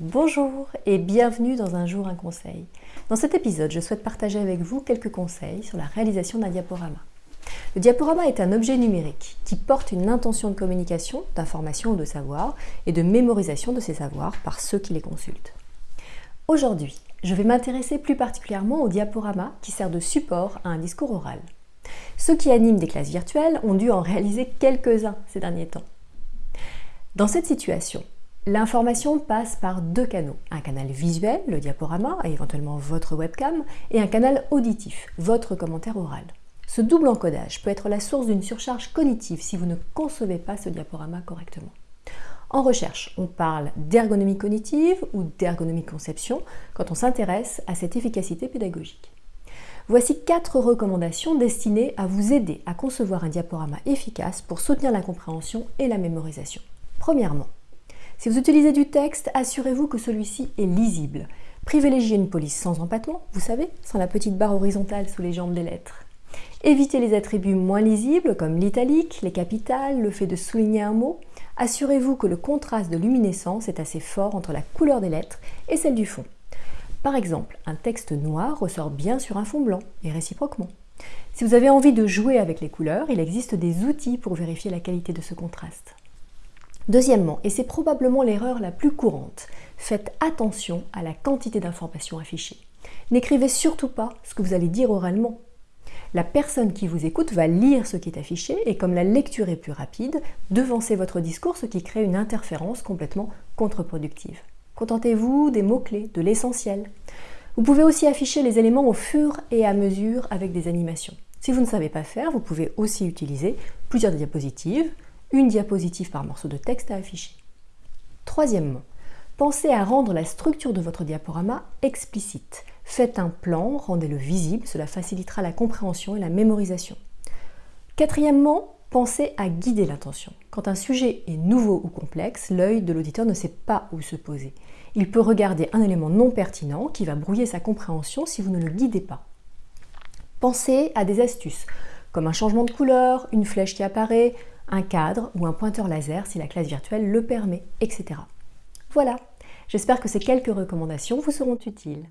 Bonjour et bienvenue dans Un jour un conseil. Dans cet épisode, je souhaite partager avec vous quelques conseils sur la réalisation d'un diaporama. Le diaporama est un objet numérique qui porte une intention de communication, d'information ou de savoir et de mémorisation de ces savoirs par ceux qui les consultent. Aujourd'hui, je vais m'intéresser plus particulièrement au diaporama qui sert de support à un discours oral. Ceux qui animent des classes virtuelles ont dû en réaliser quelques-uns ces derniers temps. Dans cette situation, l'information passe par deux canaux. Un canal visuel, le diaporama, et éventuellement votre webcam, et un canal auditif, votre commentaire oral. Ce double encodage peut être la source d'une surcharge cognitive si vous ne concevez pas ce diaporama correctement. En recherche, on parle d'ergonomie cognitive ou d'ergonomie conception quand on s'intéresse à cette efficacité pédagogique. Voici quatre recommandations destinées à vous aider à concevoir un diaporama efficace pour soutenir la compréhension et la mémorisation. Premièrement, si vous utilisez du texte, assurez-vous que celui-ci est lisible. Privilégiez une police sans empattement, vous savez, sans la petite barre horizontale sous les jambes des lettres. Évitez les attributs moins lisibles comme l'italique, les capitales, le fait de souligner un mot. Assurez-vous que le contraste de luminescence est assez fort entre la couleur des lettres et celle du fond. Par exemple, un texte noir ressort bien sur un fond blanc, et réciproquement. Si vous avez envie de jouer avec les couleurs, il existe des outils pour vérifier la qualité de ce contraste. Deuxièmement, et c'est probablement l'erreur la plus courante, faites attention à la quantité d'informations affichées. N'écrivez surtout pas ce que vous allez dire oralement, la personne qui vous écoute va lire ce qui est affiché et comme la lecture est plus rapide, devancez votre discours, ce qui crée une interférence complètement contre-productive. Contentez-vous des mots-clés, de l'essentiel. Vous pouvez aussi afficher les éléments au fur et à mesure avec des animations. Si vous ne savez pas faire, vous pouvez aussi utiliser plusieurs diapositives, une diapositive par morceau de texte à afficher. Troisièmement, pensez à rendre la structure de votre diaporama explicite. Faites un plan, rendez-le visible, cela facilitera la compréhension et la mémorisation. Quatrièmement, pensez à guider l'attention. Quand un sujet est nouveau ou complexe, l'œil de l'auditeur ne sait pas où se poser. Il peut regarder un élément non pertinent qui va brouiller sa compréhension si vous ne le guidez pas. Pensez à des astuces, comme un changement de couleur, une flèche qui apparaît, un cadre ou un pointeur laser si la classe virtuelle le permet, etc. Voilà, j'espère que ces quelques recommandations vous seront utiles.